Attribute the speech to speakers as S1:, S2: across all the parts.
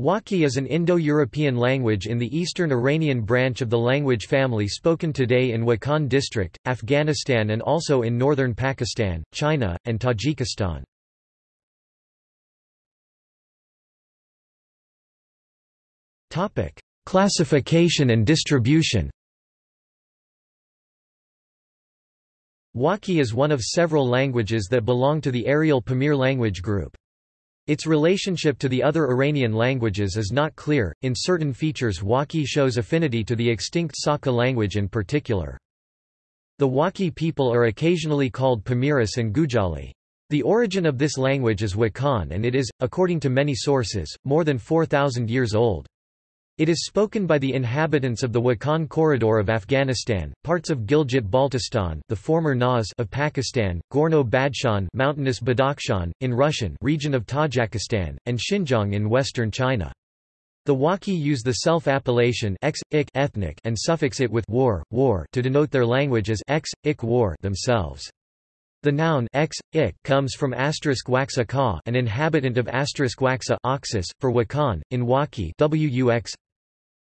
S1: Wakhi is an Indo-European language in the eastern Iranian branch of the language family spoken today in Wakhan district, Afghanistan and also in northern Pakistan, China, and Tajikistan. Classification and distribution Wakhi is one of several languages that belong to the Aryal Pamir language group. Its relationship to the other Iranian languages is not clear, in certain features Wakhi shows affinity to the extinct Saka language in particular. The Wakhi people are occasionally called Pamiris and Gujali. The origin of this language is Wakhan and it is, according to many sources, more than 4,000 years old. It is spoken by the inhabitants of the Wakhan corridor of Afghanistan, parts of Gilgit-Baltistan, the former Naz of Pakistan, Gorno-Badakhshan, mountainous Badakhshan in Russian, region of Tajikistan, and Xinjiang in western China. The Wakhi use the self-appellation ethnic and suffix it with war, war to denote their language as x, ik war themselves. The noun x, ik comes from asterisk waxa an inhabitant of asterisk waxa oxus, for Wakhan, in Wakhi wux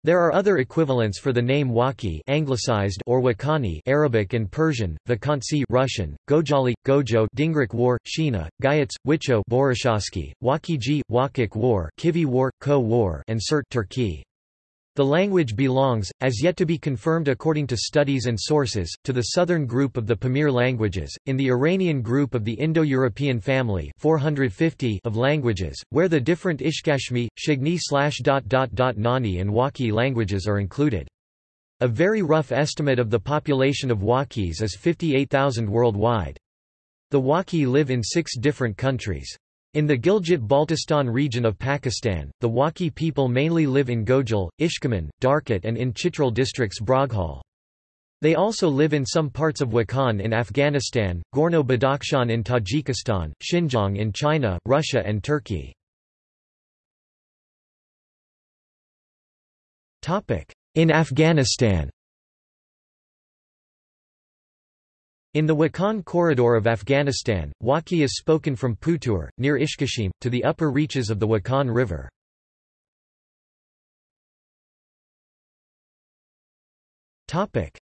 S1: there are other equivalents for the name Wakhi anglicized or Wakani Arabic and Persian, Vakansi Russian, Gojali, Gojo Dingrik War, Shina, Gayats, Wicho Borishovsky, Wakiji, Wakik War Kivi War, Khowar and Surt Turkey. The language belongs, as yet to be confirmed according to studies and sources, to the southern group of the Pamir languages, in the Iranian group of the Indo-European family 450 of languages, where the different Ishkashmi, Shigni Nani and Wakhi languages are included. A very rough estimate of the population of Wakhis is 58,000 worldwide. The Wakhi live in six different countries. In the Gilgit-Baltistan region of Pakistan, the Wakhi people mainly live in Gojal, Ishkaman, Darkot and in Chitral districts Broghal. They also live in some parts of Wakhan in Afghanistan, Gorno-Badakhshan in Tajikistan, Xinjiang in China, Russia and Turkey. In Afghanistan In the Wakhan corridor of Afghanistan, Wakhi is spoken from Putur, near Ishkashim, to the upper reaches of the Wakhan River.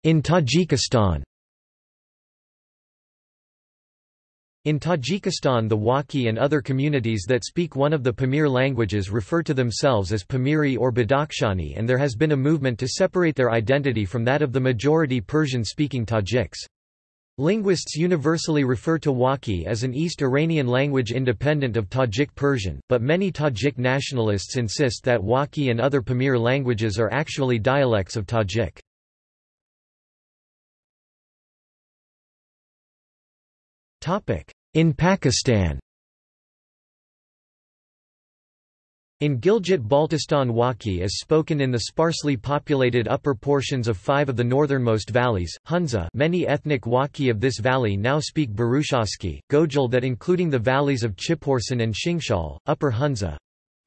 S1: In Tajikistan In Tajikistan the Wakhi and other communities that speak one of the Pamir languages refer to themselves as Pamiri or Badakhshani and there has been a movement to separate their identity from that of the majority Persian-speaking Tajiks. Linguists universally refer to Wakhi as an East Iranian language independent of Tajik Persian, but many Tajik nationalists insist that Wakhi and other Pamir languages are actually dialects of Tajik. In Pakistan In Gilgit-Baltistan Wakhi is spoken in the sparsely populated upper portions of five of the northernmost valleys, Hunza many ethnic Wakhi of this valley now speak Burushaski, Gojal that including the valleys of Chipursan and Shimshal, Upper Hunza,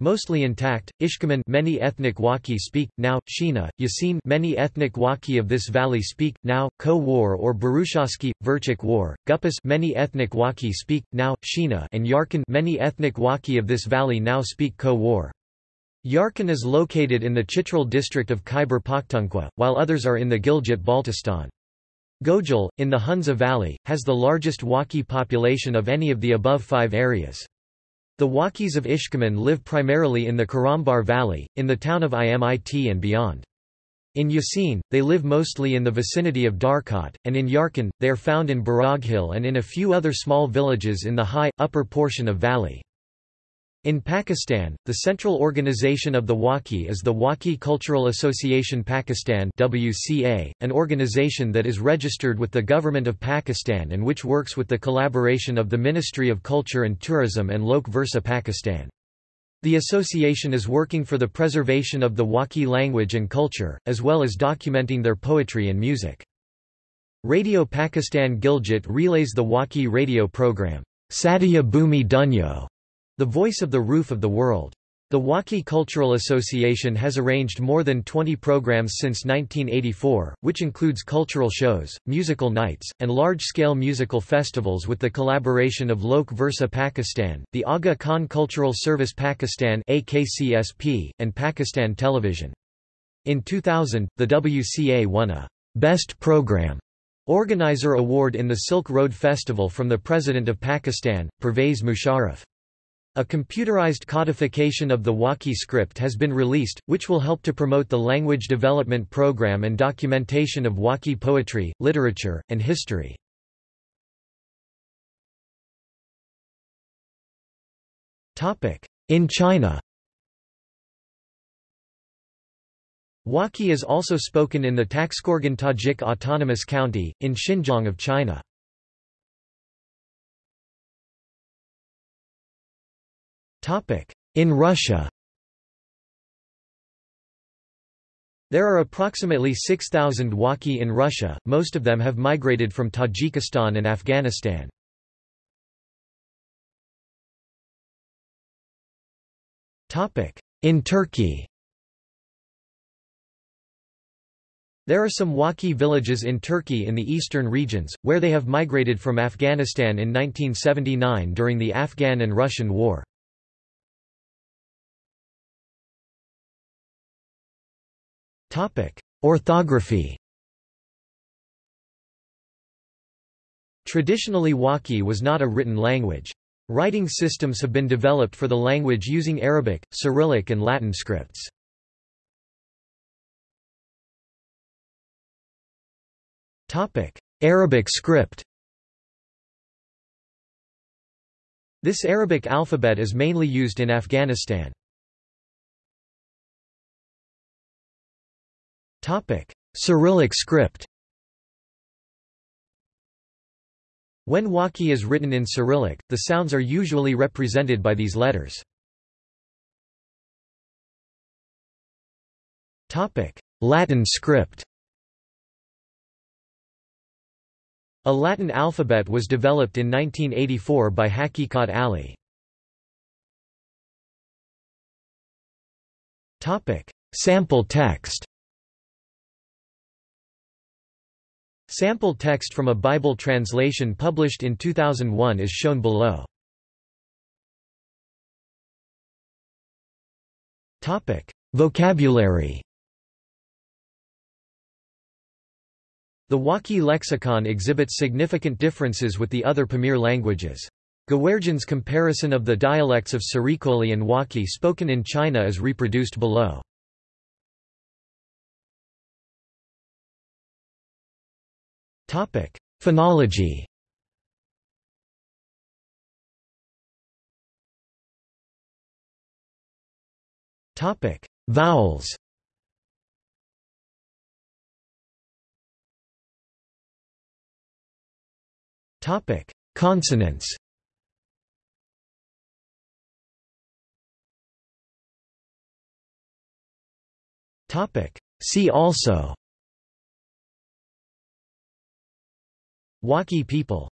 S1: Mostly intact, Ishkaman many ethnic Wakhi speak, now, Shina, Yasin many ethnic Wakhi of this valley speak, now, Khowar or Burushaski, Verchik War, Gupis many ethnic Wakhi speak, now, Shina and Yarkand many ethnic Wakhi of this valley now speak Khowar. Yarkand is located in the Chitral district of Khyber Pakhtunkhwa, while others are in the Gilgit-Baltistan. Gojal, in the Hunza Valley, has the largest Wakhi population of any of the above five areas. The Wakhis of Ishkaman live primarily in the Karambar Valley, in the town of Imit and beyond. In Yasin, they live mostly in the vicinity of Darkot, and in Yarkand, they are found in Baraghil and in a few other small villages in the high, upper portion of valley. In Pakistan, the central organization of the Wakhi is the Wakhi Cultural Association Pakistan WCA, an organization that is registered with the Government of Pakistan and which works with the collaboration of the Ministry of Culture and Tourism and Lok Virsa Pakistan. The association is working for the preservation of the Wakhi language and culture, as well as documenting their poetry and music. Radio Pakistan Gilgit relays the Wakhi radio program, Satya Bhumi Dunyo, the Voice of the Roof of the World. The Wakhi Cultural Association has arranged more than 20 programs since 1984, which includes cultural shows, musical nights, and large-scale musical festivals with the collaboration of Lok Virsa Pakistan, the Aga Khan Cultural Service Pakistan AKCSP, and Pakistan Television. In 2000, the WCA won a Best Program Organizer Award in the Silk Road Festival from the President of Pakistan, Pervez Musharraf. A computerized codification of the Wakhi script has been released, which will help to promote the language development program and documentation of Wakhi poetry, literature, and history. In China Wakhi is also spoken in the Taxkorgan Tajik Autonomous County, in Xinjiang of China. In Russia. There are approximately 6,000 Wakhi in Russia, most of them have migrated from Tajikistan and Afghanistan. In Turkey. There are some Wakhi villages in Turkey in the eastern regions, where they have migrated from Afghanistan in 1979 during the Afghan and Russian War. Orthography Traditionally Wakhi was not a written language. Writing systems have been developed for the language using Arabic, Cyrillic and Latin scripts. Arabic script This Arabic alphabet is mainly used in Afghanistan. Cyrillic script. When Wakhi is written in Cyrillic, the sounds are usually represented by these letters. Topic: Latin script. A Latin alphabet was developed in 1984 by Haqiqat Ali. Topic: Sample text Sample text from a Bible translation published in 2001 is shown below. Vocabulary The Wakhi lexicon exhibits significant differences with the other Pamir languages. Gawerjan's comparison of the dialects of Sarikoli and Wakhi spoken in China is reproduced below. Topic: Phonology. Topic: Vowels. Topic: Consonants. Topic: See also. Wakhi people